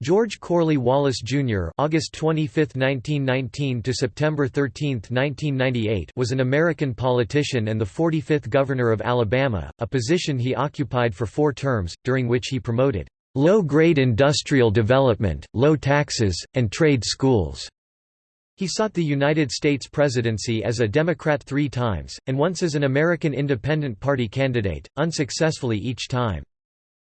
George Corley Wallace Jr. (August 25, 1919 to September 13, 1998) was an American politician and the 45th governor of Alabama, a position he occupied for 4 terms, during which he promoted low-grade industrial development, low taxes, and trade schools. He sought the United States presidency as a Democrat 3 times and once as an American Independent Party candidate, unsuccessfully each time.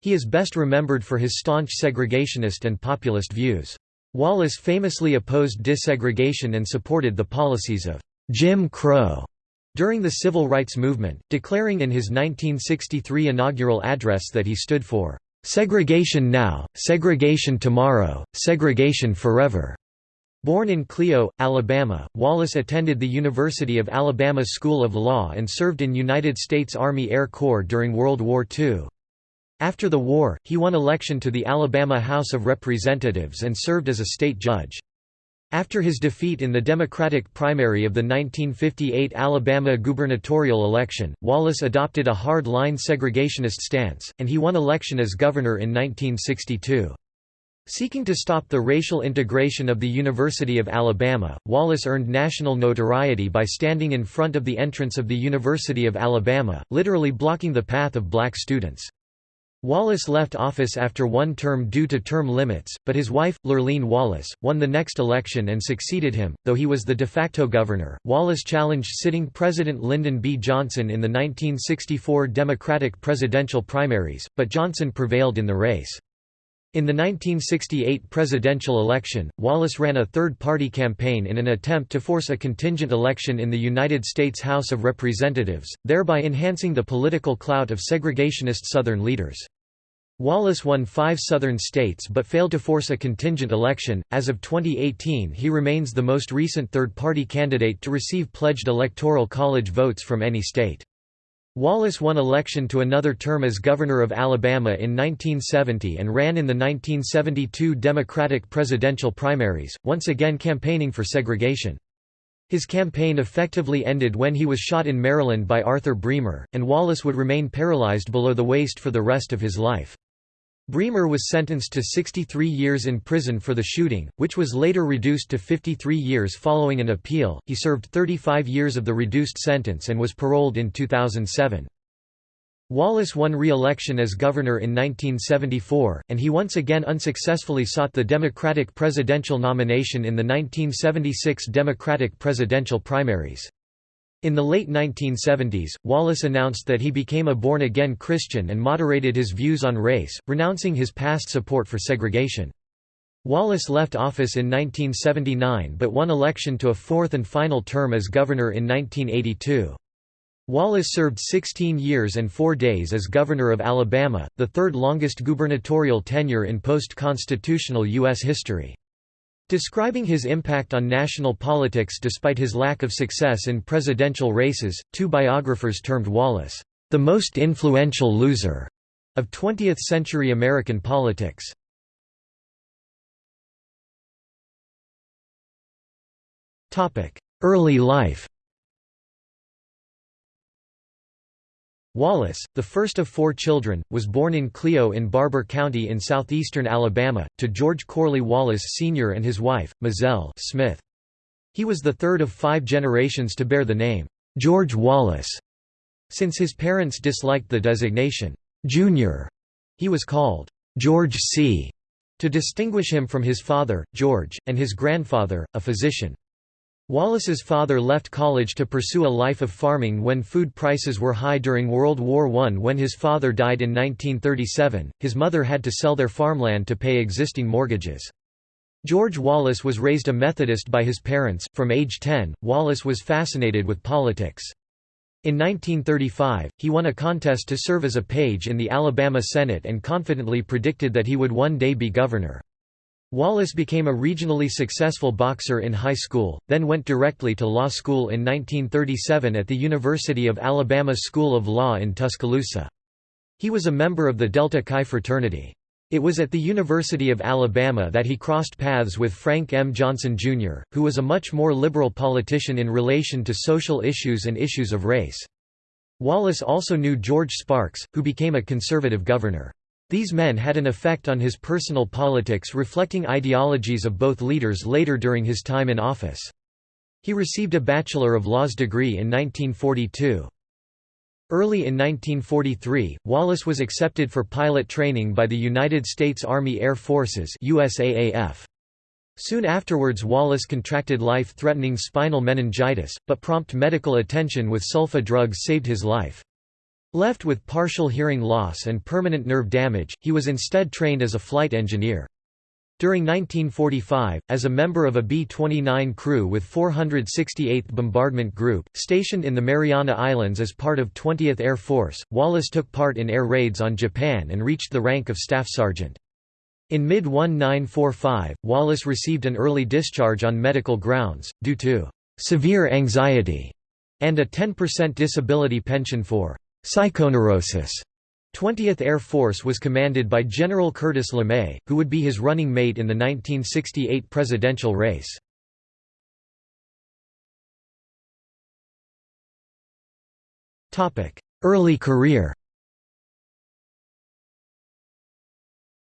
He is best remembered for his staunch segregationist and populist views. Wallace famously opposed desegregation and supported the policies of Jim Crow during the Civil Rights Movement, declaring in his 1963 inaugural address that he stood for segregation now, segregation tomorrow, segregation forever. Born in Clio, Alabama, Wallace attended the University of Alabama School of Law and served in United States Army Air Corps during World War II. After the war, he won election to the Alabama House of Representatives and served as a state judge. After his defeat in the Democratic primary of the 1958 Alabama gubernatorial election, Wallace adopted a hard-line segregationist stance, and he won election as governor in 1962. Seeking to stop the racial integration of the University of Alabama, Wallace earned national notoriety by standing in front of the entrance of the University of Alabama, literally blocking the path of black students. Wallace left office after one term due to term limits, but his wife, Lurleen Wallace, won the next election and succeeded him, though he was the de facto governor. Wallace challenged sitting President Lyndon B. Johnson in the 1964 Democratic presidential primaries, but Johnson prevailed in the race. In the 1968 presidential election, Wallace ran a third-party campaign in an attempt to force a contingent election in the United States House of Representatives, thereby enhancing the political clout of segregationist Southern leaders. Wallace won five Southern states but failed to force a contingent election. As of 2018, he remains the most recent third party candidate to receive pledged Electoral College votes from any state. Wallace won election to another term as governor of Alabama in 1970 and ran in the 1972 Democratic presidential primaries, once again campaigning for segregation. His campaign effectively ended when he was shot in Maryland by Arthur Bremer, and Wallace would remain paralyzed below the waist for the rest of his life. Bremer was sentenced to 63 years in prison for the shooting, which was later reduced to 53 years following an appeal. He served 35 years of the reduced sentence and was paroled in 2007. Wallace won re-election as governor in 1974, and he once again unsuccessfully sought the Democratic presidential nomination in the 1976 Democratic presidential primaries. In the late 1970s, Wallace announced that he became a born-again Christian and moderated his views on race, renouncing his past support for segregation. Wallace left office in 1979 but won election to a fourth and final term as governor in 1982. Wallace served 16 years and 4 days as governor of Alabama, the third longest gubernatorial tenure in post-constitutional U.S. history. Describing his impact on national politics despite his lack of success in presidential races, two biographers termed Wallace, "...the most influential loser," of 20th-century American politics. Early life Wallace, the first of four children, was born in Clio in Barbour County in southeastern Alabama, to George Corley Wallace Sr. and his wife, Mozelle Smith. He was the third of five generations to bear the name, George Wallace. Since his parents disliked the designation, Junior, he was called George C. to distinguish him from his father, George, and his grandfather, a physician. Wallace's father left college to pursue a life of farming when food prices were high during World War I. When his father died in 1937, his mother had to sell their farmland to pay existing mortgages. George Wallace was raised a Methodist by his parents. From age 10, Wallace was fascinated with politics. In 1935, he won a contest to serve as a page in the Alabama Senate and confidently predicted that he would one day be governor. Wallace became a regionally successful boxer in high school, then went directly to law school in 1937 at the University of Alabama School of Law in Tuscaloosa. He was a member of the Delta Chi fraternity. It was at the University of Alabama that he crossed paths with Frank M. Johnson, Jr., who was a much more liberal politician in relation to social issues and issues of race. Wallace also knew George Sparks, who became a conservative governor. These men had an effect on his personal politics reflecting ideologies of both leaders later during his time in office. He received a Bachelor of Laws degree in 1942. Early in 1943, Wallace was accepted for pilot training by the United States Army Air Forces USAAF. Soon afterwards Wallace contracted life-threatening spinal meningitis, but prompt medical attention with sulfa drugs saved his life. Left with partial hearing loss and permanent nerve damage, he was instead trained as a flight engineer. During 1945, as a member of a B-29 crew with 468th Bombardment Group, stationed in the Mariana Islands as part of 20th Air Force, Wallace took part in air raids on Japan and reached the rank of staff sergeant. In mid-1945, Wallace received an early discharge on medical grounds, due to «severe anxiety» and a 10% disability pension for «psychoneurosis». 20th Air Force was commanded by General Curtis LeMay, who would be his running mate in the 1968 presidential race. Early career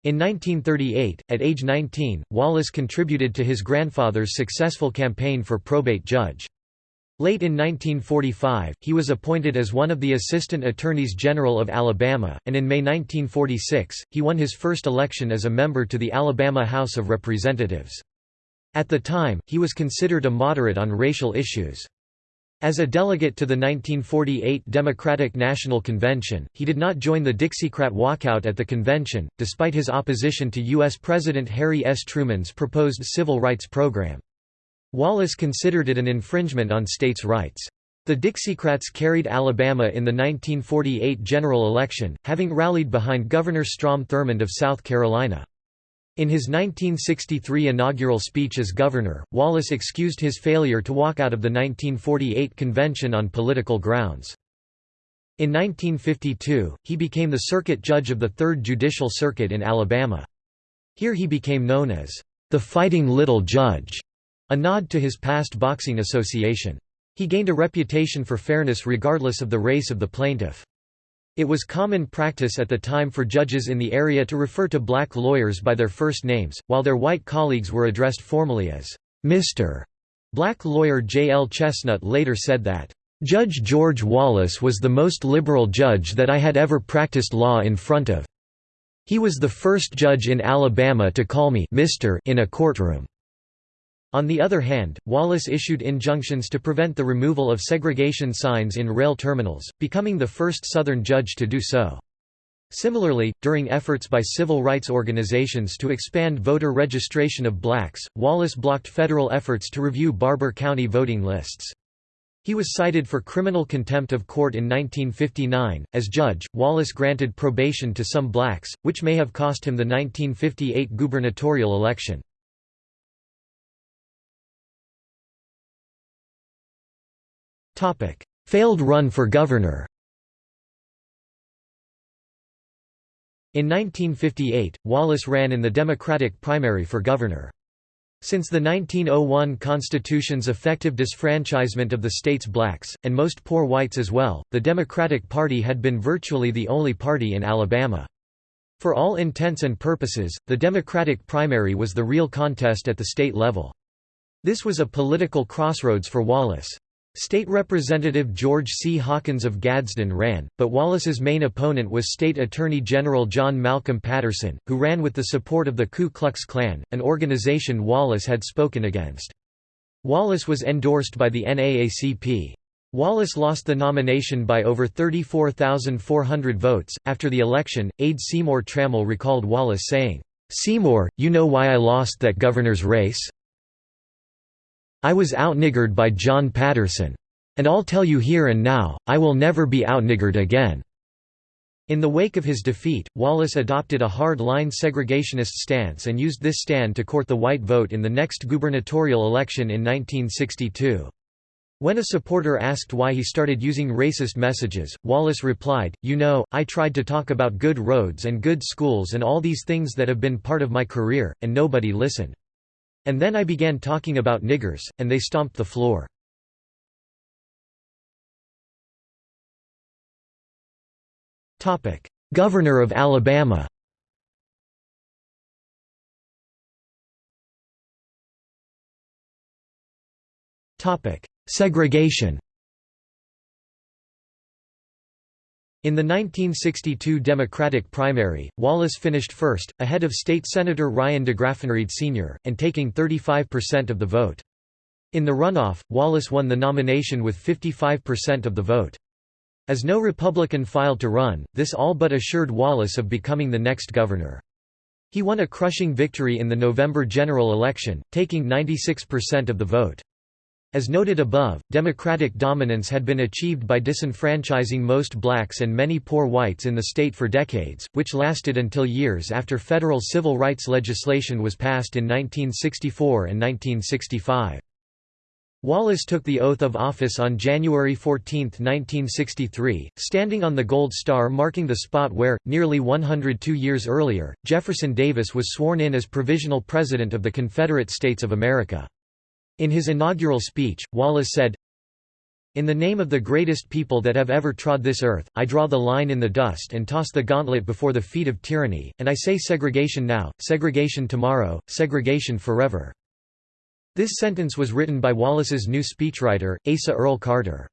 In 1938, at age 19, Wallace contributed to his grandfather's successful campaign for probate judge. Late in 1945, he was appointed as one of the Assistant Attorneys General of Alabama, and in May 1946, he won his first election as a member to the Alabama House of Representatives. At the time, he was considered a moderate on racial issues. As a delegate to the 1948 Democratic National Convention, he did not join the Dixiecrat walkout at the convention, despite his opposition to U.S. President Harry S. Truman's proposed civil rights program. Wallace considered it an infringement on states' rights. The Dixiecrats carried Alabama in the 1948 general election, having rallied behind Governor Strom Thurmond of South Carolina. In his 1963 inaugural speech as governor, Wallace excused his failure to walk out of the 1948 convention on political grounds. In 1952, he became the circuit judge of the Third Judicial Circuit in Alabama. Here he became known as the Fighting Little Judge, a nod to his past boxing association. He gained a reputation for fairness regardless of the race of the plaintiff. It was common practice at the time for judges in the area to refer to black lawyers by their first names, while their white colleagues were addressed formally as Mr. Black lawyer J. L. Chestnut later said that, "...Judge George Wallace was the most liberal judge that I had ever practiced law in front of. He was the first judge in Alabama to call me Mr. in a courtroom." On the other hand, Wallace issued injunctions to prevent the removal of segregation signs in rail terminals, becoming the first Southern judge to do so. Similarly, during efforts by civil rights organizations to expand voter registration of blacks, Wallace blocked federal efforts to review Barbour County voting lists. He was cited for criminal contempt of court in 1959. As judge, Wallace granted probation to some blacks, which may have cost him the 1958 gubernatorial election. Failed run for governor In 1958, Wallace ran in the Democratic primary for governor. Since the 1901 Constitution's effective disfranchisement of the state's blacks, and most poor whites as well, the Democratic Party had been virtually the only party in Alabama. For all intents and purposes, the Democratic primary was the real contest at the state level. This was a political crossroads for Wallace. State Representative George C. Hawkins of Gadsden ran, but Wallace's main opponent was State Attorney General John Malcolm Patterson, who ran with the support of the Ku Klux Klan, an organization Wallace had spoken against. Wallace was endorsed by the NAACP. Wallace lost the nomination by over 34,400 votes. After the election, aide Seymour Trammell recalled Wallace saying, Seymour, you know why I lost that governor's race? I was outniggered by John Patterson. And I'll tell you here and now, I will never be outniggered again." In the wake of his defeat, Wallace adopted a hard-line segregationist stance and used this stand to court the white vote in the next gubernatorial election in 1962. When a supporter asked why he started using racist messages, Wallace replied, You know, I tried to talk about good roads and good schools and all these things that have been part of my career, and nobody listened. And then I began talking about niggers, and they stomped the floor. Governor of Alabama Segregation In the 1962 Democratic primary, Wallace finished first, ahead of State Senator Ryan DeGraffenried Sr., and taking 35% of the vote. In the runoff, Wallace won the nomination with 55% of the vote. As no Republican filed to run, this all but assured Wallace of becoming the next governor. He won a crushing victory in the November general election, taking 96% of the vote. As noted above, Democratic dominance had been achieved by disenfranchising most blacks and many poor whites in the state for decades, which lasted until years after federal civil rights legislation was passed in 1964 and 1965. Wallace took the oath of office on January 14, 1963, standing on the gold star marking the spot where, nearly 102 years earlier, Jefferson Davis was sworn in as Provisional President of the Confederate States of America. In his inaugural speech, Wallace said, In the name of the greatest people that have ever trod this earth, I draw the line in the dust and toss the gauntlet before the feet of tyranny, and I say segregation now, segregation tomorrow, segregation forever. This sentence was written by Wallace's new speechwriter, Asa Earl Carter.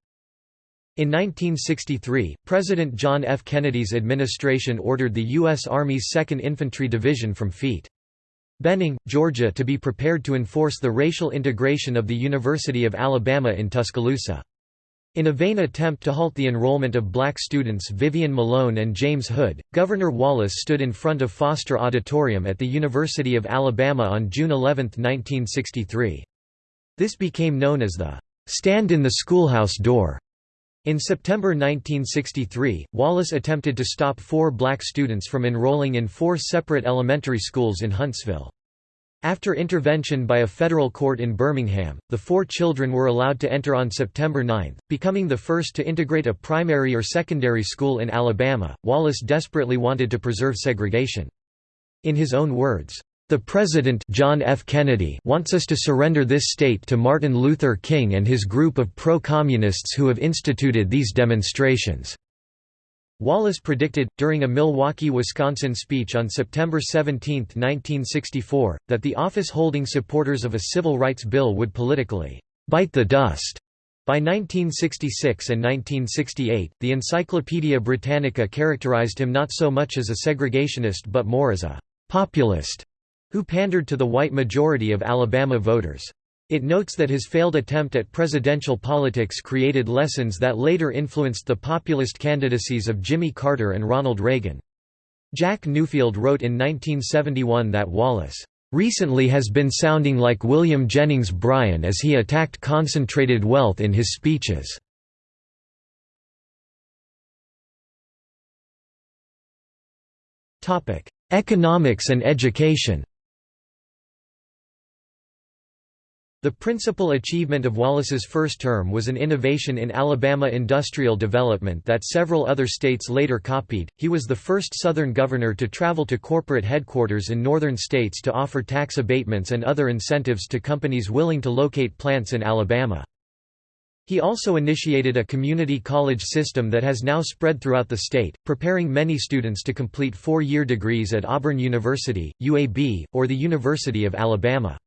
In 1963, President John F. Kennedy's administration ordered the U.S. Army's 2nd Infantry Division from Ft. Benning, Georgia to be prepared to enforce the racial integration of the University of Alabama in Tuscaloosa. In a vain attempt to halt the enrollment of black students Vivian Malone and James Hood, Governor Wallace stood in front of Foster Auditorium at the University of Alabama on June 11, 1963. This became known as the "'Stand in the Schoolhouse Door' In September 1963, Wallace attempted to stop four black students from enrolling in four separate elementary schools in Huntsville. After intervention by a federal court in Birmingham, the four children were allowed to enter on September 9, becoming the first to integrate a primary or secondary school in Alabama. Wallace desperately wanted to preserve segregation. In his own words, the President John F. Kennedy wants us to surrender this state to Martin Luther King and his group of pro-communists who have instituted these demonstrations." Wallace predicted, during a Milwaukee, Wisconsin speech on September 17, 1964, that the office-holding supporters of a civil rights bill would politically «bite the dust». By 1966 and 1968, the Encyclopaedia Britannica characterized him not so much as a segregationist but more as a «populist» who pandered to the white majority of Alabama voters. It notes that his failed attempt at presidential politics created lessons that later influenced the populist candidacies of Jimmy Carter and Ronald Reagan. Jack Newfield wrote in 1971 that Wallace recently has been sounding like William Jennings Bryan as he attacked concentrated wealth in his speeches. Economics and education The principal achievement of Wallace's first term was an innovation in Alabama industrial development that several other states later copied. He was the first Southern governor to travel to corporate headquarters in northern states to offer tax abatements and other incentives to companies willing to locate plants in Alabama. He also initiated a community college system that has now spread throughout the state, preparing many students to complete four-year degrees at Auburn University, UAB, or the University of Alabama.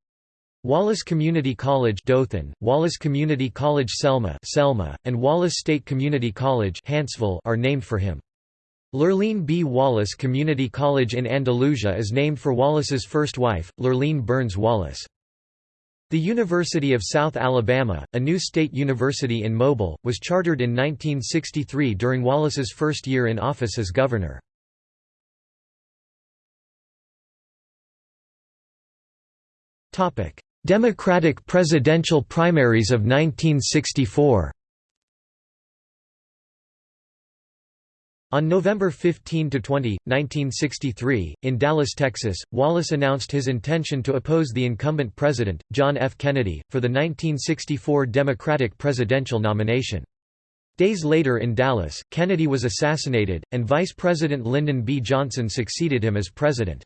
Wallace Community College Dothan, Wallace Community College Selma, Selma and Wallace State Community College Huntsville are named for him. Lurleen B. Wallace Community College in Andalusia is named for Wallace's first wife, Lurleen Burns Wallace. The University of South Alabama, a new state university in Mobile, was chartered in 1963 during Wallace's first year in office as governor. Topic: Democratic presidential primaries of 1964 On November 15–20, 1963, in Dallas, Texas, Wallace announced his intention to oppose the incumbent president, John F. Kennedy, for the 1964 Democratic presidential nomination. Days later in Dallas, Kennedy was assassinated, and Vice President Lyndon B. Johnson succeeded him as president.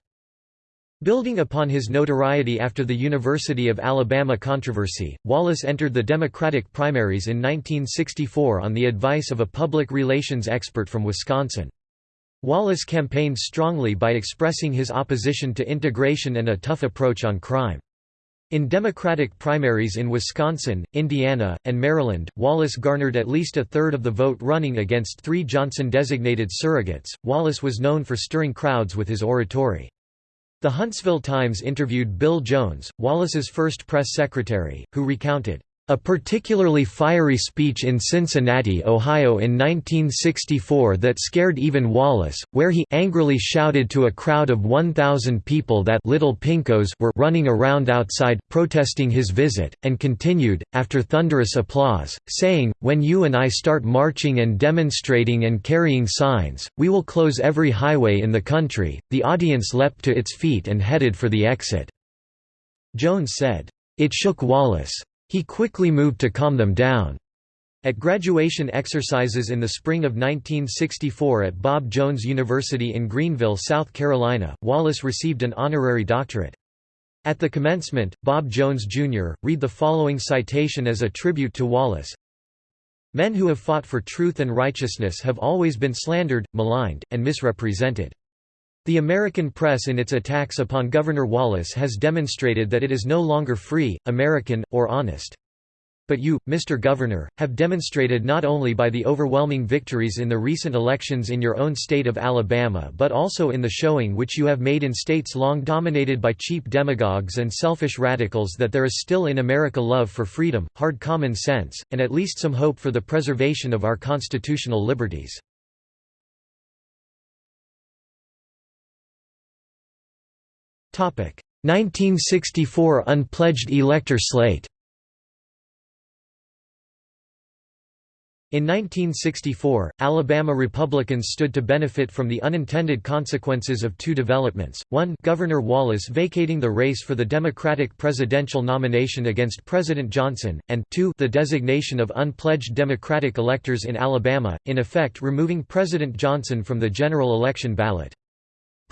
Building upon his notoriety after the University of Alabama controversy, Wallace entered the Democratic primaries in 1964 on the advice of a public relations expert from Wisconsin. Wallace campaigned strongly by expressing his opposition to integration and a tough approach on crime. In Democratic primaries in Wisconsin, Indiana, and Maryland, Wallace garnered at least a third of the vote running against three Johnson-designated surrogates. Wallace was known for stirring crowds with his oratory. The Huntsville Times interviewed Bill Jones, Wallace's first press secretary, who recounted, a particularly fiery speech in Cincinnati, Ohio in 1964 that scared even Wallace, where he angrily shouted to a crowd of 1,000 people that little pinkos were running around outside, protesting his visit, and continued, after thunderous applause, saying, when you and I start marching and demonstrating and carrying signs, we will close every highway in the country. The audience leapt to its feet and headed for the exit. Jones said, It shook Wallace. He quickly moved to calm them down. At graduation exercises in the spring of 1964 at Bob Jones University in Greenville, South Carolina, Wallace received an honorary doctorate. At the commencement, Bob Jones, Jr., read the following citation as a tribute to Wallace. Men who have fought for truth and righteousness have always been slandered, maligned, and misrepresented. The American press in its attacks upon Governor Wallace has demonstrated that it is no longer free, American, or honest. But you, Mr. Governor, have demonstrated not only by the overwhelming victories in the recent elections in your own state of Alabama but also in the showing which you have made in states long dominated by cheap demagogues and selfish radicals that there is still in America love for freedom, hard common sense, and at least some hope for the preservation of our constitutional liberties. 1964 unpledged elector slate In 1964, Alabama Republicans stood to benefit from the unintended consequences of two developments, one Governor Wallace vacating the race for the Democratic presidential nomination against President Johnson, and two the designation of unpledged Democratic electors in Alabama, in effect removing President Johnson from the general election ballot.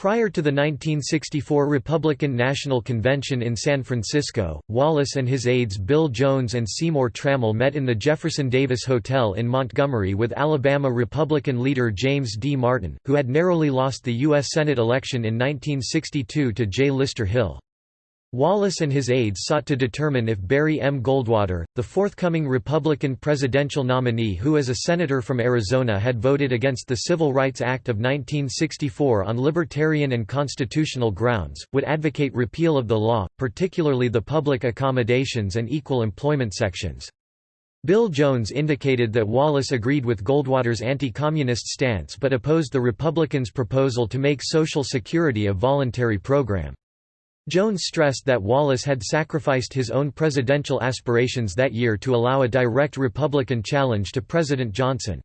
Prior to the 1964 Republican National Convention in San Francisco, Wallace and his aides Bill Jones and Seymour Trammell met in the Jefferson Davis Hotel in Montgomery with Alabama Republican leader James D. Martin, who had narrowly lost the U.S. Senate election in 1962 to J. Lister Hill. Wallace and his aides sought to determine if Barry M. Goldwater, the forthcoming Republican presidential nominee who as a senator from Arizona had voted against the Civil Rights Act of 1964 on libertarian and constitutional grounds, would advocate repeal of the law, particularly the public accommodations and equal employment sections. Bill Jones indicated that Wallace agreed with Goldwater's anti-communist stance but opposed the Republicans' proposal to make Social Security a voluntary program. Jones stressed that Wallace had sacrificed his own presidential aspirations that year to allow a direct Republican challenge to President Johnson.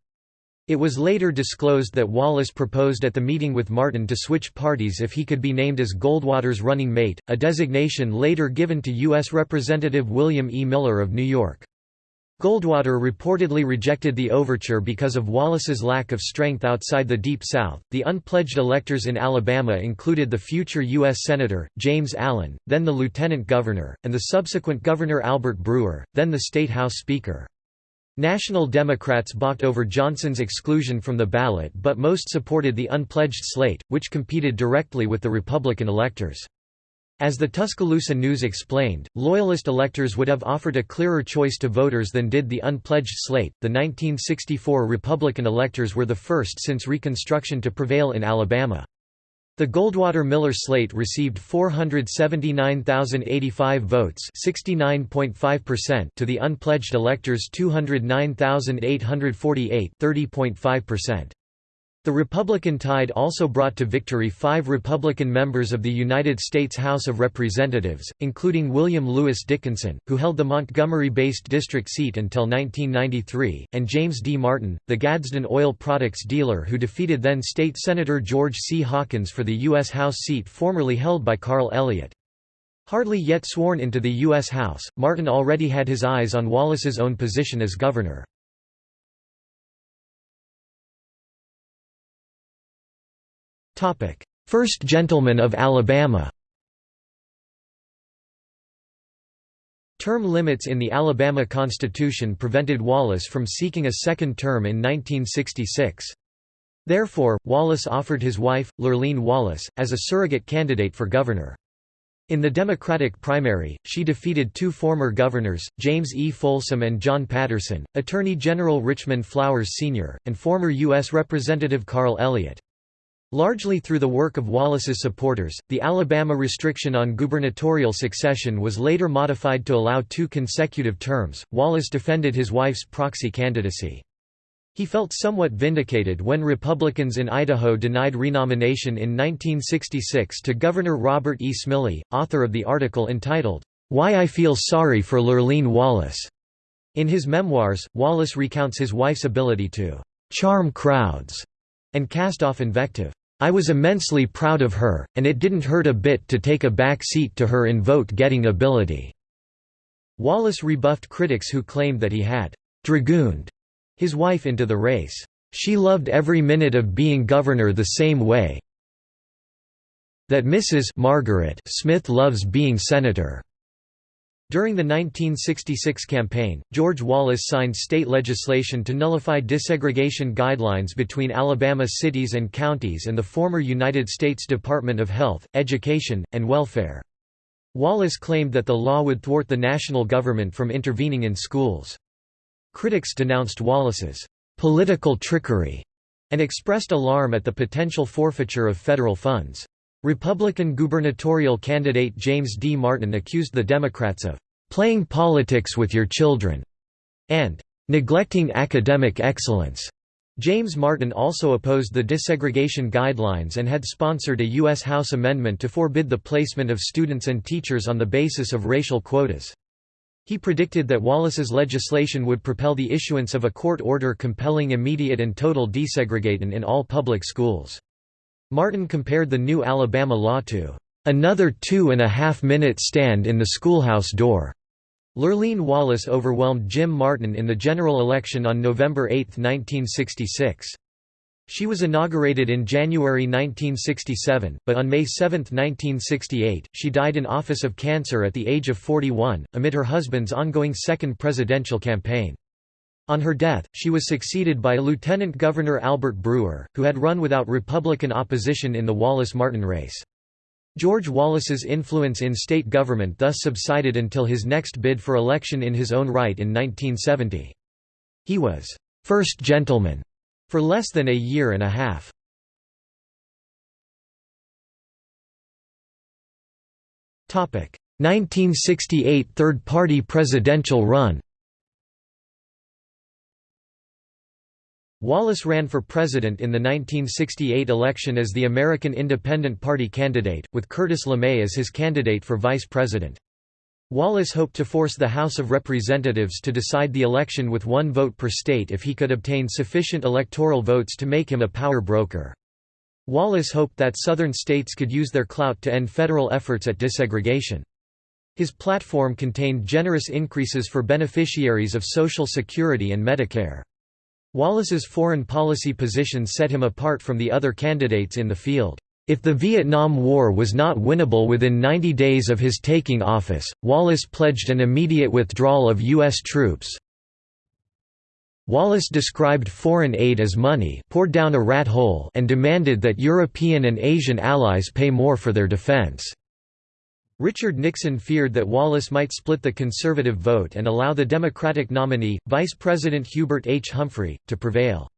It was later disclosed that Wallace proposed at the meeting with Martin to switch parties if he could be named as Goldwater's running mate, a designation later given to U.S. Representative William E. Miller of New York. Goldwater reportedly rejected the overture because of Wallace's lack of strength outside the Deep South. The unpledged electors in Alabama included the future U.S. Senator, James Allen, then the Lieutenant Governor, and the subsequent Governor Albert Brewer, then the State House Speaker. National Democrats balked over Johnson's exclusion from the ballot but most supported the unpledged slate, which competed directly with the Republican electors. As the Tuscaloosa News explained, Loyalist electors would have offered a clearer choice to voters than did the unpledged slate. The 1964 Republican electors were the first since Reconstruction to prevail in Alabama. The Goldwater-Miller slate received 479,085 votes to the unpledged electors 209,848 30.5%. The Republican tide also brought to victory five Republican members of the United States House of Representatives, including William Lewis Dickinson, who held the Montgomery-based district seat until 1993, and James D. Martin, the Gadsden oil products dealer who defeated then State Senator George C. Hawkins for the U.S. House seat formerly held by Carl Elliott. Hardly yet sworn into the U.S. House, Martin already had his eyes on Wallace's own position as governor. First Gentleman of Alabama Term limits in the Alabama Constitution prevented Wallace from seeking a second term in 1966. Therefore, Wallace offered his wife, Lurleen Wallace, as a surrogate candidate for governor. In the Democratic primary, she defeated two former governors, James E. Folsom and John Patterson, Attorney General Richmond Flowers Sr., and former U.S. Representative Carl Elliott. Largely through the work of Wallace's supporters, the Alabama restriction on gubernatorial succession was later modified to allow two consecutive terms. Wallace defended his wife's proxy candidacy. He felt somewhat vindicated when Republicans in Idaho denied renomination in 1966 to Governor Robert E. Smylie, author of the article entitled, Why I Feel Sorry for Lurleen Wallace. In his memoirs, Wallace recounts his wife's ability to charm crowds and cast off invective. I was immensely proud of her, and it didn't hurt a bit to take a back seat to her in vote-getting ability." Wallace rebuffed critics who claimed that he had «dragooned» his wife into the race. She loved every minute of being governor the same way that Mrs. Margaret Smith loves being senator. During the 1966 campaign, George Wallace signed state legislation to nullify desegregation guidelines between Alabama cities and counties and the former United States Department of Health, Education, and Welfare. Wallace claimed that the law would thwart the national government from intervening in schools. Critics denounced Wallace's political trickery and expressed alarm at the potential forfeiture of federal funds. Republican gubernatorial candidate James D. Martin accused the Democrats of playing politics with your children and neglecting academic excellence. James Martin also opposed the desegregation guidelines and had sponsored a U.S. House amendment to forbid the placement of students and teachers on the basis of racial quotas. He predicted that Wallace's legislation would propel the issuance of a court order compelling immediate and total desegregation in all public schools. Martin compared the new Alabama law to another two and a half minute stand in the schoolhouse door. Lurleen Wallace overwhelmed Jim Martin in the general election on November 8, 1966. She was inaugurated in January 1967, but on May 7, 1968, she died in office of cancer at the age of 41, amid her husband's ongoing second presidential campaign. On her death, she was succeeded by Lieutenant Governor Albert Brewer, who had run without Republican opposition in the Wallace-Martin race. George Wallace's influence in state government thus subsided until his next bid for election in his own right in 1970. He was first gentleman for less than a year and a half. Topic: 1968 third-party presidential run. Wallace ran for president in the 1968 election as the American Independent Party candidate, with Curtis LeMay as his candidate for vice president. Wallace hoped to force the House of Representatives to decide the election with one vote per state if he could obtain sufficient electoral votes to make him a power broker. Wallace hoped that Southern states could use their clout to end federal efforts at desegregation. His platform contained generous increases for beneficiaries of Social Security and Medicare. Wallace's foreign policy position set him apart from the other candidates in the field. If the Vietnam War was not winnable within 90 days of his taking office, Wallace pledged an immediate withdrawal of U.S. troops. Wallace described foreign aid as money poured down a rat hole and demanded that European and Asian allies pay more for their defense. Richard Nixon feared that Wallace might split the conservative vote and allow the Democratic nominee, Vice President Hubert H. Humphrey, to prevail.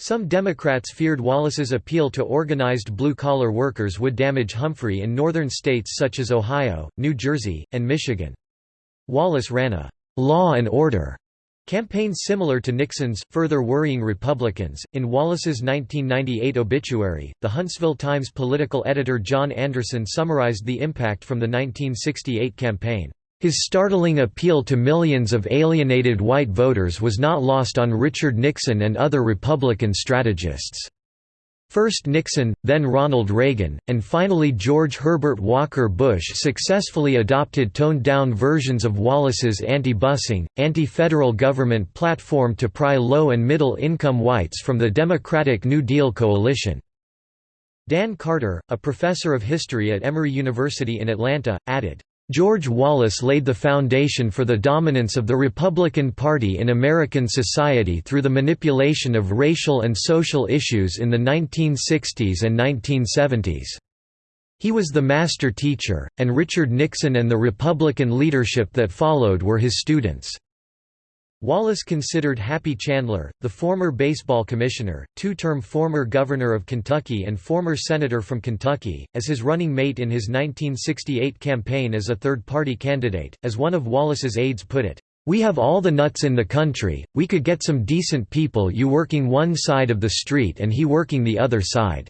Some Democrats feared Wallace's appeal to organized blue-collar workers would damage Humphrey in northern states such as Ohio, New Jersey, and Michigan. Wallace ran a «law and order» campaign similar to Nixon's, further worrying Republicans. In Wallace's 1998 obituary, the Huntsville Times political editor John Anderson summarized the impact from the 1968 campaign. His startling appeal to millions of alienated white voters was not lost on Richard Nixon and other Republican strategists. First Nixon, then Ronald Reagan, and finally George Herbert Walker Bush successfully adopted toned-down versions of Wallace's anti-busing, anti-federal government platform to pry low- and middle-income whites from the Democratic New Deal coalition. Dan Carter, a professor of history at Emory University in Atlanta, added, George Wallace laid the foundation for the dominance of the Republican Party in American society through the manipulation of racial and social issues in the 1960s and 1970s. He was the master teacher, and Richard Nixon and the Republican leadership that followed were his students." Wallace considered Happy Chandler, the former baseball commissioner, two-term former governor of Kentucky and former senator from Kentucky, as his running mate in his 1968 campaign as a third-party candidate. As one of Wallace's aides put it, "We have all the nuts in the country, we could get some decent people you working one side of the street and he working the other side."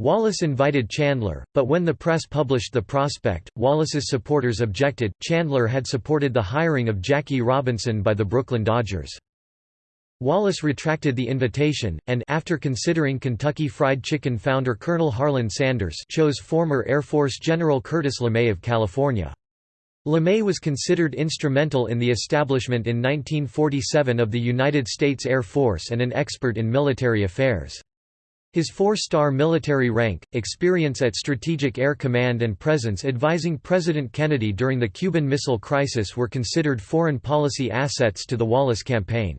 Wallace invited Chandler, but when the press published the prospect, Wallace's supporters objected. Chandler had supported the hiring of Jackie Robinson by the Brooklyn Dodgers. Wallace retracted the invitation, and after considering Kentucky Fried Chicken founder Colonel Harlan Sanders chose former Air Force General Curtis LeMay of California. LeMay was considered instrumental in the establishment in 1947 of the United States Air Force and an expert in military affairs. His four-star military rank, experience at Strategic Air Command and presence advising President Kennedy during the Cuban Missile Crisis were considered foreign policy assets to the Wallace campaign.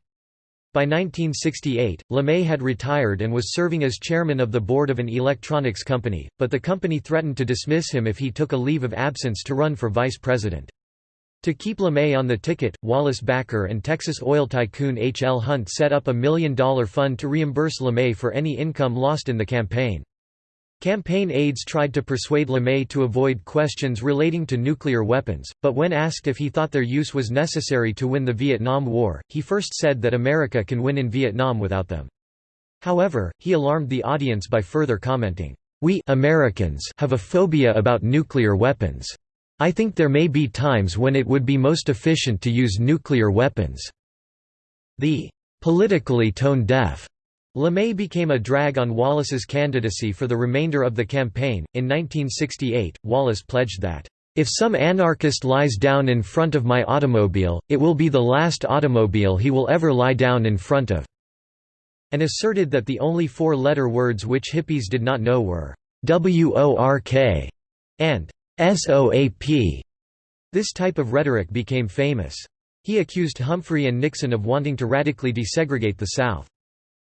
By 1968, LeMay had retired and was serving as chairman of the board of an electronics company, but the company threatened to dismiss him if he took a leave of absence to run for vice president. To keep LeMay on the ticket, Wallace backer and Texas oil tycoon H. L. Hunt set up a million-dollar fund to reimburse LeMay for any income lost in the campaign. Campaign aides tried to persuade LeMay to avoid questions relating to nuclear weapons, but when asked if he thought their use was necessary to win the Vietnam War, he first said that America can win in Vietnam without them. However, he alarmed the audience by further commenting, "We Americans have a phobia about nuclear weapons. I think there may be times when it would be most efficient to use nuclear weapons." The politically tone-deaf LeMay became a drag on Wallace's candidacy for the remainder of the campaign. In 1968, Wallace pledged that, If some anarchist lies down in front of my automobile, it will be the last automobile he will ever lie down in front of, and asserted that the only four letter words which hippies did not know were WORK and SOAP. This type of rhetoric became famous. He accused Humphrey and Nixon of wanting to radically desegregate the South.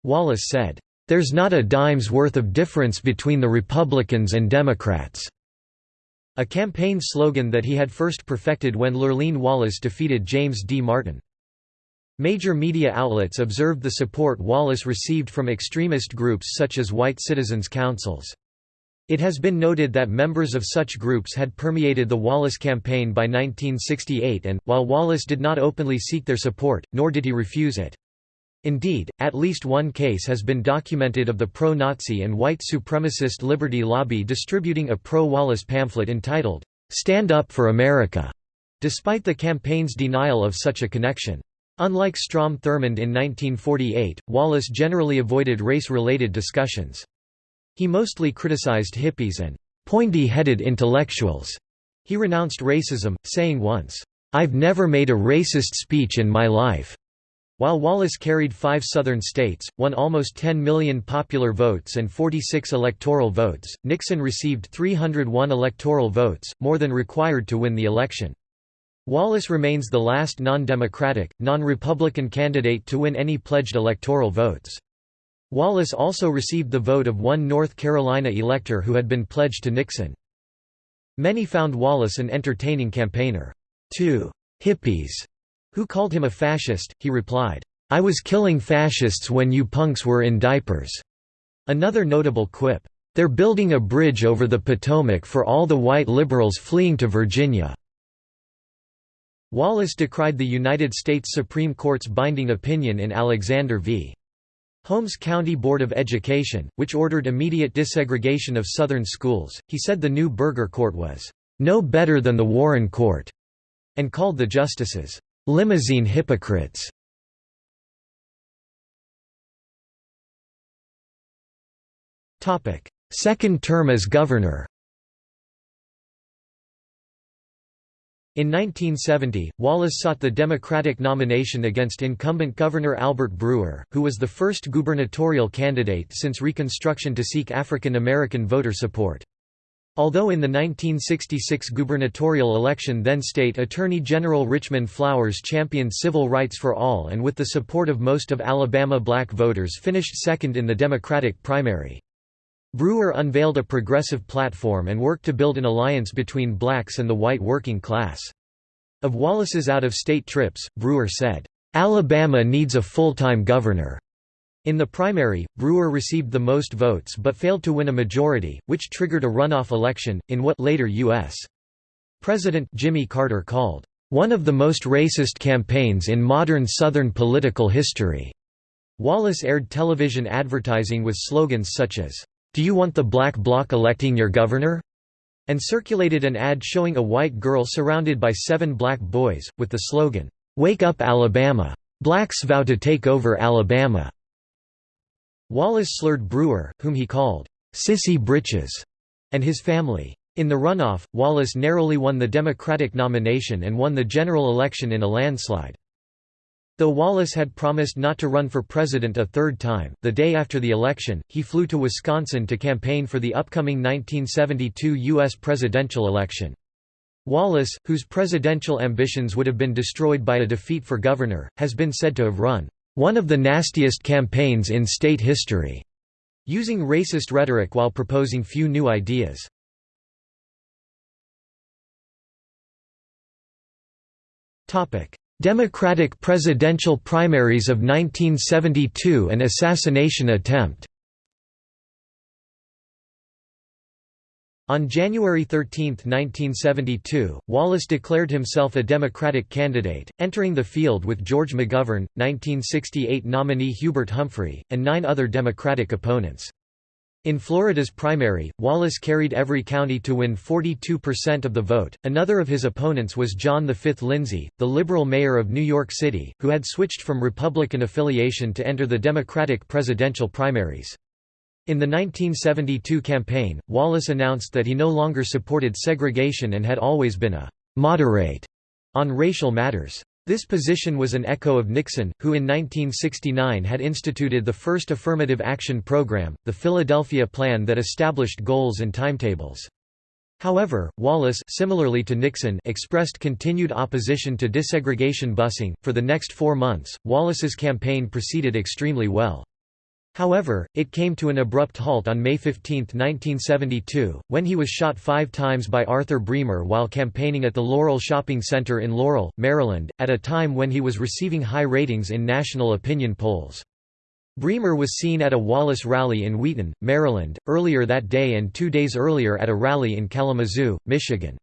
Wallace said, "...there's not a dime's worth of difference between the Republicans and Democrats." A campaign slogan that he had first perfected when Lurleen Wallace defeated James D. Martin. Major media outlets observed the support Wallace received from extremist groups such as white citizens' councils. It has been noted that members of such groups had permeated the Wallace campaign by 1968 and, while Wallace did not openly seek their support, nor did he refuse it. Indeed, at least one case has been documented of the pro-Nazi and white supremacist Liberty Lobby distributing a pro-Wallace pamphlet entitled, "'Stand Up for America' despite the campaign's denial of such a connection. Unlike Strom Thurmond in 1948, Wallace generally avoided race-related discussions. He mostly criticized hippies and pointy-headed intellectuals. He renounced racism, saying once, "'I've never made a racist speech in my life.'" While Wallace carried five southern states, won almost 10 million popular votes and 46 electoral votes, Nixon received 301 electoral votes, more than required to win the election. Wallace remains the last non-democratic, non-Republican candidate to win any pledged electoral votes. Wallace also received the vote of one North Carolina elector who had been pledged to Nixon. Many found Wallace an entertaining campaigner. To hippies who called him a fascist, he replied, "'I was killing fascists when you punks were in diapers." Another notable quip, "'They're building a bridge over the Potomac for all the white liberals fleeing to Virginia." Wallace decried the United States Supreme Court's binding opinion in Alexander v. Holmes County Board of Education, which ordered immediate desegregation of Southern schools, he said the new Burger Court was, "...no better than the Warren Court", and called the justices, "...limousine hypocrites". Second term as governor In 1970, Wallace sought the Democratic nomination against incumbent Governor Albert Brewer, who was the first gubernatorial candidate since Reconstruction to seek African American voter support. Although in the 1966 gubernatorial election then State Attorney General Richmond Flowers championed civil rights for all and with the support of most of Alabama black voters finished second in the Democratic primary. Brewer unveiled a progressive platform and worked to build an alliance between blacks and the white working class. Of Wallace's out-of-state trips, Brewer said, "...Alabama needs a full-time governor." In the primary, Brewer received the most votes but failed to win a majority, which triggered a runoff election, in what later U.S. President Jimmy Carter called, "...one of the most racist campaigns in modern Southern political history." Wallace aired television advertising with slogans such as, "'Do you want the black bloc electing your governor?' and circulated an ad showing a white girl surrounded by seven black boys, with the slogan, "'Wake up Alabama! Blacks vow to take over Alabama!' Wallace slurred Brewer, whom he called, "'Sissy Britches' and his family. In the runoff, Wallace narrowly won the Democratic nomination and won the general election in a landslide. Though Wallace had promised not to run for president a third time, the day after the election, he flew to Wisconsin to campaign for the upcoming 1972 U.S. presidential election. Wallace, whose presidential ambitions would have been destroyed by a defeat for governor, has been said to have run, "...one of the nastiest campaigns in state history", using racist rhetoric while proposing few new ideas. Topic: Democratic presidential primaries of 1972 and assassination attempt On January 13, 1972, Wallace declared himself a Democratic candidate, entering the field with George McGovern, 1968 nominee Hubert Humphrey, and nine other Democratic opponents. In Florida's primary, Wallace carried every county to win 42% of the vote. Another of his opponents was John V. Lindsay, the liberal mayor of New York City, who had switched from Republican affiliation to enter the Democratic presidential primaries. In the 1972 campaign, Wallace announced that he no longer supported segregation and had always been a moderate on racial matters. This position was an echo of Nixon, who in 1969 had instituted the first affirmative action program, the Philadelphia Plan that established goals and timetables. However, Wallace similarly to Nixon expressed continued opposition to desegregation busing. For the next four months, Wallace's campaign proceeded extremely well. However, it came to an abrupt halt on May 15, 1972, when he was shot five times by Arthur Bremer while campaigning at the Laurel Shopping Center in Laurel, Maryland, at a time when he was receiving high ratings in national opinion polls. Bremer was seen at a Wallace rally in Wheaton, Maryland, earlier that day and two days earlier at a rally in Kalamazoo, Michigan.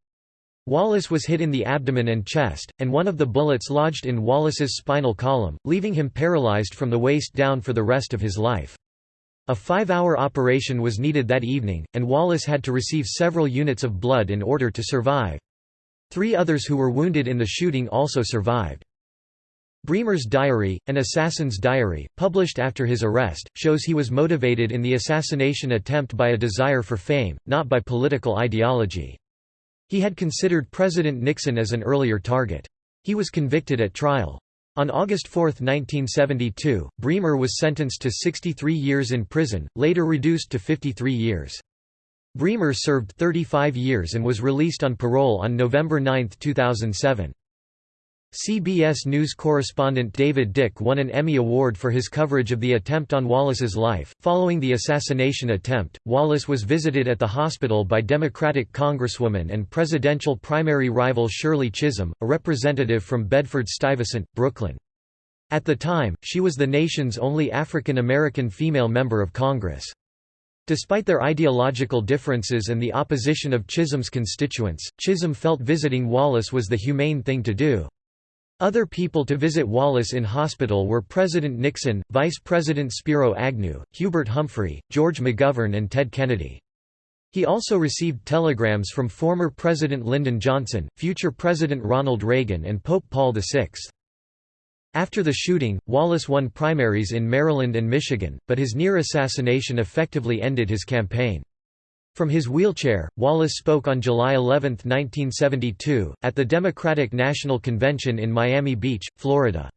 Wallace was hit in the abdomen and chest, and one of the bullets lodged in Wallace's spinal column, leaving him paralyzed from the waist down for the rest of his life. A five-hour operation was needed that evening, and Wallace had to receive several units of blood in order to survive. Three others who were wounded in the shooting also survived. Bremer's diary, an assassin's diary, published after his arrest, shows he was motivated in the assassination attempt by a desire for fame, not by political ideology. He had considered President Nixon as an earlier target. He was convicted at trial. On August 4, 1972, Bremer was sentenced to 63 years in prison, later reduced to 53 years. Bremer served 35 years and was released on parole on November 9, 2007. CBS News correspondent David Dick won an Emmy Award for his coverage of the attempt on Wallace's life. Following the assassination attempt, Wallace was visited at the hospital by Democratic Congresswoman and presidential primary rival Shirley Chisholm, a representative from Bedford-Stuyvesant, Brooklyn. At the time, she was the nation's only African American female member of Congress. Despite their ideological differences and the opposition of Chisholm's constituents, Chisholm felt visiting Wallace was the humane thing to do. Other people to visit Wallace in hospital were President Nixon, Vice President Spiro Agnew, Hubert Humphrey, George McGovern and Ted Kennedy. He also received telegrams from former President Lyndon Johnson, future President Ronald Reagan and Pope Paul VI. After the shooting, Wallace won primaries in Maryland and Michigan, but his near assassination effectively ended his campaign. From his wheelchair, Wallace spoke on July 11, 1972, at the Democratic National Convention in Miami Beach, Florida.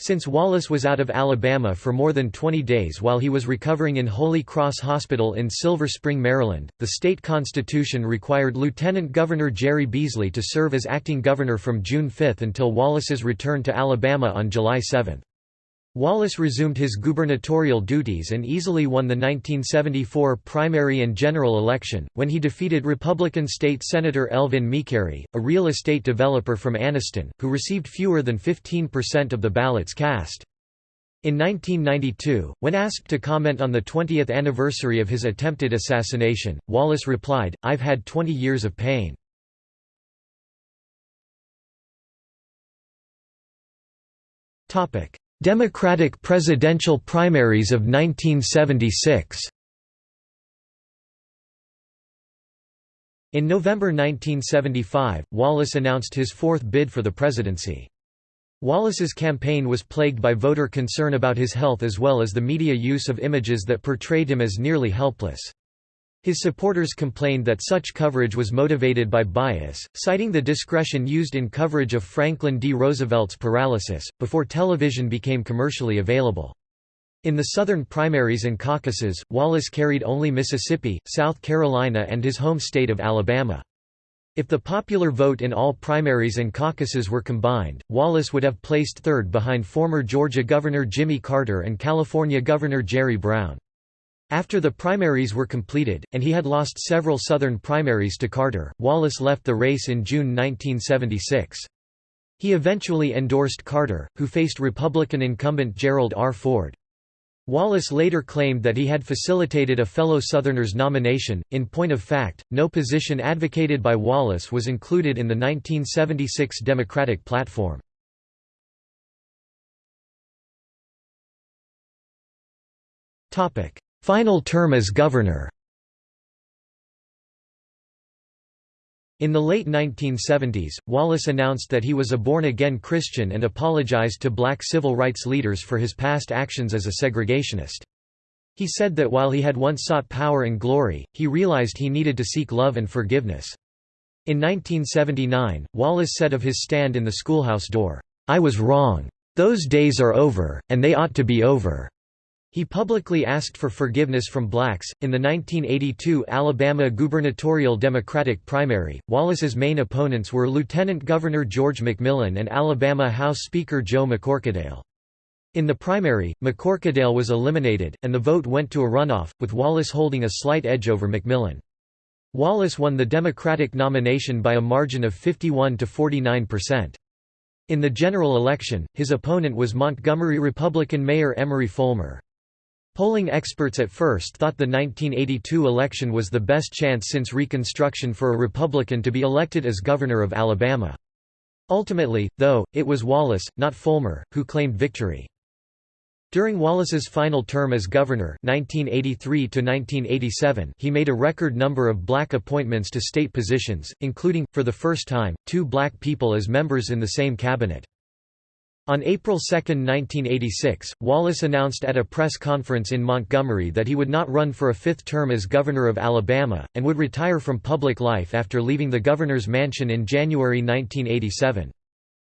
Since Wallace was out of Alabama for more than 20 days while he was recovering in Holy Cross Hospital in Silver Spring, Maryland, the state constitution required Lieutenant Governor Jere Beasley to serve as acting governor from June 5 until Wallace's return to Alabama on July 7. Wallace resumed his gubernatorial duties and easily won the 1974 primary and general election, when he defeated Republican State Senator Elvin McCary, a real estate developer from Anniston, who received fewer than 15% of the ballots cast. In 1992, when asked to comment on the 20th anniversary of his attempted assassination, Wallace replied, I've had 20 years of pain. Democratic presidential primaries of 1976 In November 1975, Wallace announced his fourth bid for the presidency. Wallace's campaign was plagued by voter concern about his health as well as the media use of images that portrayed him as nearly helpless. His supporters complained that such coverage was motivated by bias, citing the discretion used in coverage of Franklin D. Roosevelt's paralysis, before television became commercially available. In the Southern primaries and caucuses, Wallace carried only Mississippi, South Carolina and his home state of Alabama. If the popular vote in all primaries and caucuses were combined, Wallace would have placed third behind former Georgia Governor Jimmy Carter and California Governor Jerry Brown. After the primaries were completed, and he had lost several Southern primaries to Carter, Wallace left the race in June 1976. He eventually endorsed Carter, who faced Republican incumbent Gerald R. Ford. Wallace later claimed that he had facilitated a fellow Southerner's nomination. In point of fact, no position advocated by Wallace was included in the 1976 Democratic platform. Final term as governor In the late 1970s, Wallace announced that he was a born-again Christian and apologized to black civil rights leaders for his past actions as a segregationist. He said that while he had once sought power and glory, he realized he needed to seek love and forgiveness. In 1979, Wallace said of his stand in the schoolhouse door, "'I was wrong. Those days are over, and they ought to be over.' He publicly asked for forgiveness from blacks. In the 1982 Alabama gubernatorial Democratic primary, Wallace's main opponents were Lieutenant Governor George McMillan and Alabama House Speaker Joe McCorquodale. In the primary, McCorquodale was eliminated, and the vote went to a runoff, with Wallace holding a slight edge over McMillan. Wallace won the Democratic nomination by a margin of 51 to 49 percent. In the general election, his opponent was Montgomery Republican Mayor Emory Folmar. Polling experts at first thought the 1982 election was the best chance since Reconstruction for a Republican to be elected as governor of Alabama. Ultimately, though, it was Wallace, not Folmar, who claimed victory. During Wallace's final term as governor 1983 he made a record number of black appointments to state positions, including, for the first time, two black people as members in the same cabinet. On April 2, 1986, Wallace announced at a press conference in Montgomery that he would not run for a fifth term as governor of Alabama, and would retire from public life after leaving the governor's mansion in January 1987.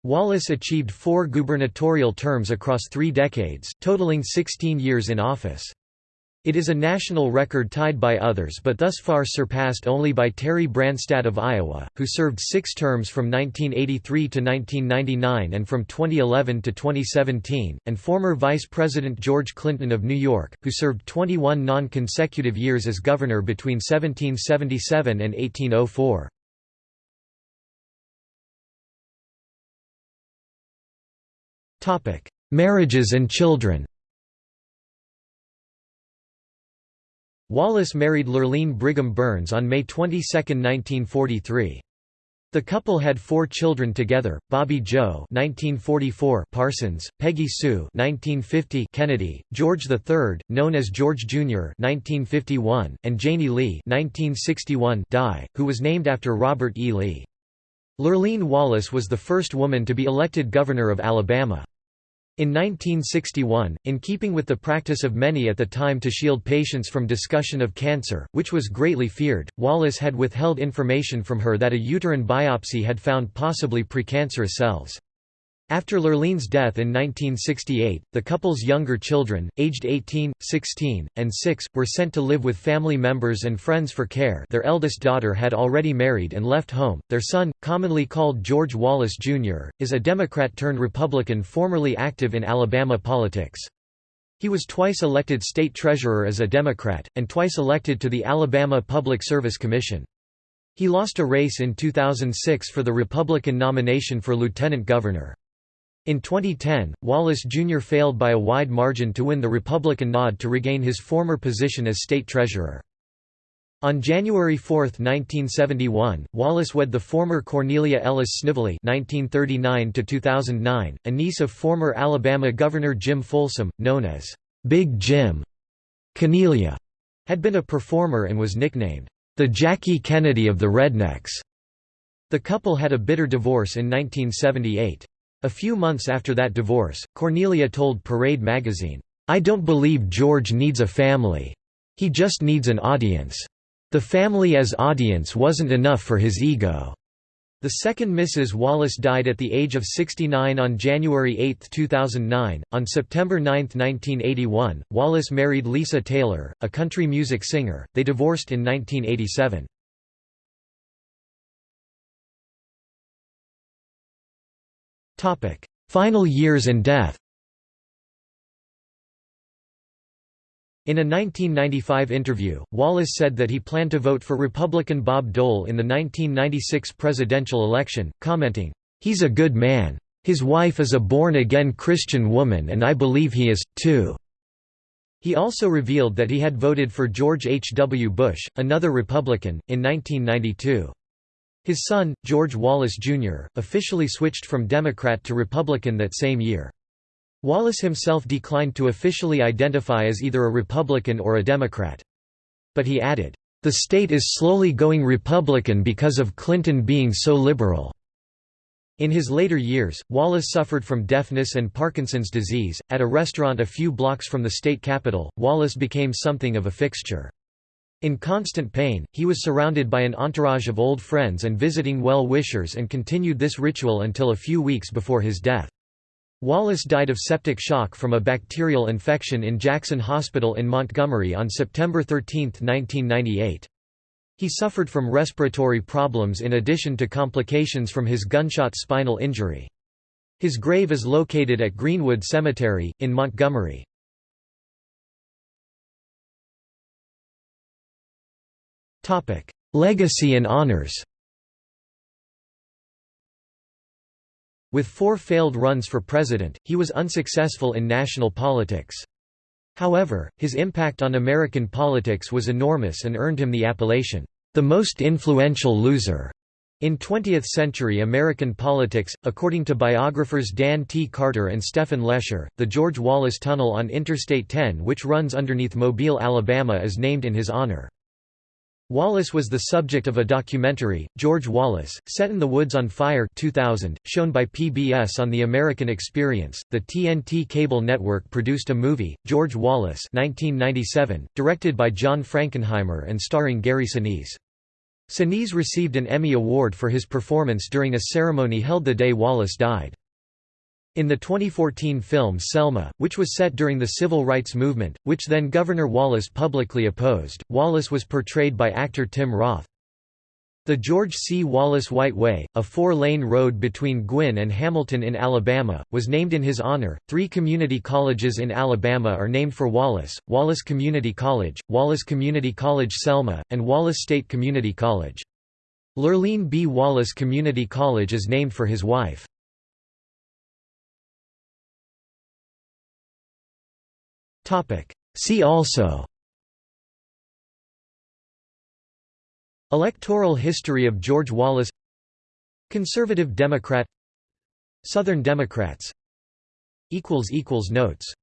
Wallace achieved four gubernatorial terms across three decades, totaling 16 years in office. It is a national record tied by others but thus far surpassed only by Terry Branstad of Iowa, who served six terms from 1983 to 1999 and from 2011 to 2017, and former Vice President George Clinton of New York, who served 21 non-consecutive years as governor between 1777 and 1804. Marriages and children Wallace married Lurleen Brigham Burns on May 22, 1943. The couple had four children together: Bobby Joe (1944), Parsons, Peggy Sue (1950), Kennedy, George III, known as George Jr. (1951), and Janie Lee (1961), Dye, who was named after Robert E. Lee. Lurleen Wallace was the first woman to be elected governor of Alabama. In 1961, in keeping with the practice of many at the time to shield patients from discussion of cancer, which was greatly feared, Wallace had withheld information from her that a uterine biopsy had found possibly precancerous cells. After Lurleen's death in 1968, the couple's younger children, aged 18, 16, and 6, were sent to live with family members and friends for care their eldest daughter had already married and left home. Their son, commonly called George Wallace, Jr., is a Democrat-turned-Republican formerly active in Alabama politics. He was twice elected state treasurer as a Democrat, and twice elected to the Alabama Public Service Commission. He lost a race in 2006 for the Republican nomination for lieutenant governor. In 2010, Wallace Jr. failed by a wide margin to win the Republican nod to regain his former position as state treasurer. On January 4, 1971, Wallace wed the former Cornelia Ellis Snively (1939–2009), a niece of former Alabama Governor Jim Folsom, known as Big Jim. Cornelia had been a performer and was nicknamed the Jackie Kennedy of the Rednecks. The couple had a bitter divorce in 1978. A few months after that divorce, Cornelia told Parade magazine, "'I don't believe George needs a family. He just needs an audience. The family as audience wasn't enough for his ego." The second Mrs. Wallace died at the age of 69 on January 8, 2009. On September 9, 1981, Wallace married Lisa Taylor, a country music singer. They divorced in 1987. Final years and death In a 1995 interview, Wallace said that he planned to vote for Republican Bob Dole in the 1996 presidential election, commenting, "'He's a good man. His wife is a born-again Christian woman and I believe he is, too.'" He also revealed that he had voted for George H. W. Bush, another Republican, in 1992. His son, George Wallace, Jr., officially switched from Democrat to Republican that same year. Wallace himself declined to officially identify as either a Republican or a Democrat. But he added, "...the state is slowly going Republican because of Clinton being so liberal." In his later years, Wallace suffered from deafness and Parkinson's disease. At a restaurant a few blocks from the state capitol, Wallace became something of a fixture. In constant pain, he was surrounded by an entourage of old friends and visiting well-wishers and continued this ritual until a few weeks before his death. Wallace died of septic shock from a bacterial infection in Jackson Hospital in Montgomery on September 13, 1998. He suffered from respiratory problems in addition to complications from his gunshot spinal injury. His grave is located at Greenwood Cemetery, in Montgomery. Legacy and honors With four failed runs for president, he was unsuccessful in national politics. However, his impact on American politics was enormous and earned him the appellation, "...the most influential loser." In 20th-century American politics, according to biographers Dan T. Carter and Stephen Lesher, the George Wallace Tunnel on Interstate 10 which runs underneath Mobile, Alabama is named in his honor. Wallace was the subject of a documentary, George Wallace, Settin' the Woods on Fire 2000, shown by PBS on The American Experience. The TNT cable network produced a movie, George Wallace 1997, directed by John Frankenheimer and starring Gary Sinise. Sinise received an Emmy Award for his performance during a ceremony held the day Wallace died. In the 2014 film Selma, which was set during the civil rights movement, which then Governor Wallace publicly opposed, Wallace was portrayed by actor Tim Roth. The George C. Wallace White Way, a four-lane road between Guin and Hamilton in Alabama, was named in his honor. Three community colleges in Alabama are named for Wallace: Wallace Community College, Wallace Community College Selma, and Wallace State Community College. Lurleen B. Wallace Community College is named for his wife. See also. Electoral history of George Wallace. Conservative Democrat. Southern Democrats. Notes